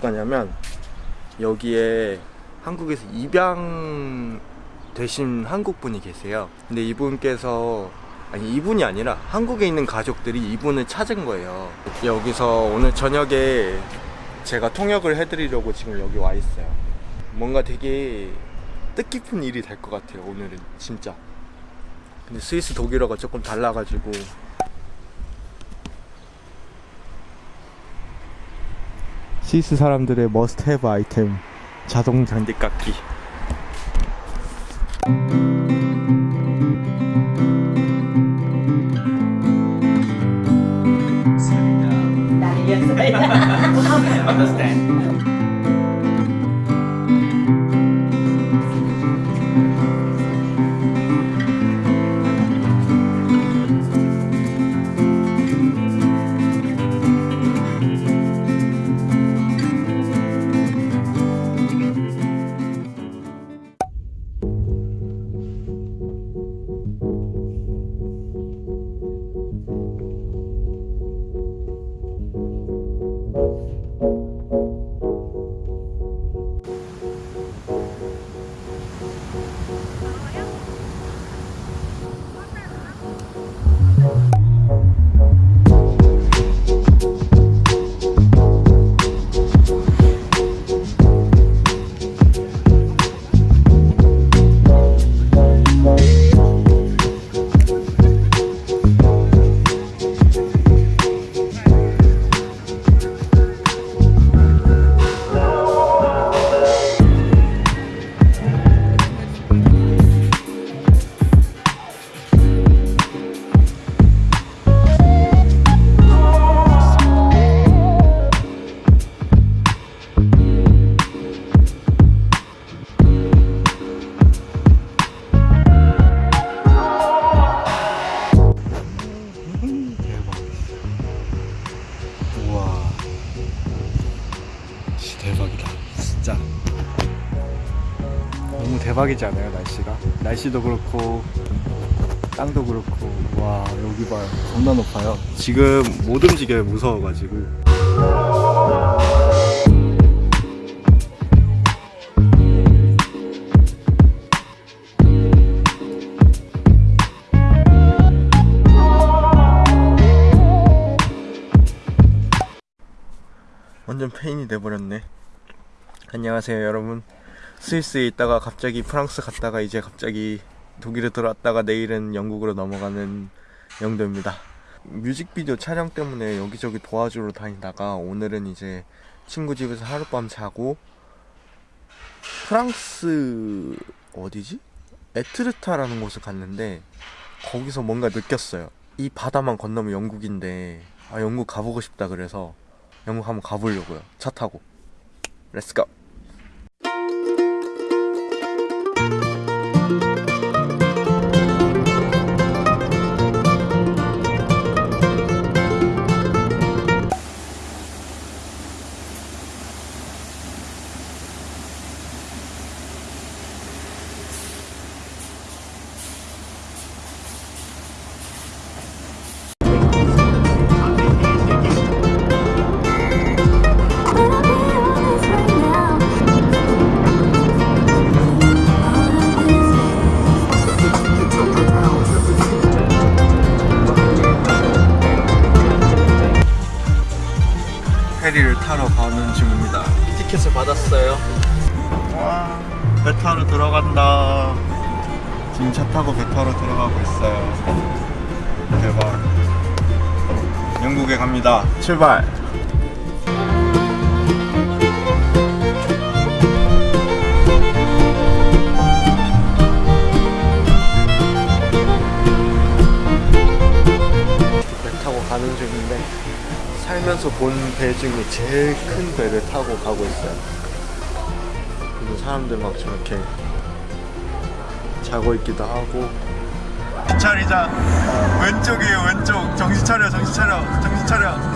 거냐면 여기에 한국에서 입양 되신 한국 분이 계세요. 근데 이분께서 아니 이분이 아니라 한국에 있는 가족들이 이분을 찾은 거예요. 여기서 오늘 저녁에 제가 통역을 해드리려고 지금 여기 와 있어요. 뭔가 되게 뜻깊은 일이 될 것 같아요. 오늘은 진짜. 근데 스위스 독일어가 조금 달라가지고 스위스 사람들의 머스트 헤브 아이템 자동 장비깎기 Understand. 대박이다. 진짜. 너무 대박이지 않아요 날씨가? 날씨도 그렇고 땅도 그렇고. 와 여기 봐요. 겁나 높아요. 지금 못 움직여요 무서워가지고. 완전 페인이 돼버렸네 안녕하세요 여러분 스위스에 있다가 갑자기 프랑스 갔다가 이제 갑자기 독일에 들어왔다가 내일은 영국으로 넘어가는 영도입니다 뮤직비디오 촬영 때문에 여기저기 도와주러 다니다가 오늘은 이제 친구 집에서 하룻밤 자고 프랑스 어디지? 에트르타라는 곳을 갔는데 거기서 뭔가 느꼈어요 이 바다만 건너면 영국인데 아 영국 가보고 싶다 그래서 영국 한번 가보려고요. 차 타고. 렛츠고. 페리를 타러 가는 중입니다. 티켓을 받았어요. 와, 배 타러 들어간다. 지금 차 타고 배 타러 들어가고 있어요. 대박. 영국에 갑니다. 출발. 살면서 본 배 중에 제일 큰 배를 타고 가고 있어요. 그리고 사람들 막 저렇게 자고 있기도 하고. 차리자. 왼쪽이에요, 왼쪽. 정신 차려, 정신 차려, 정신 차려.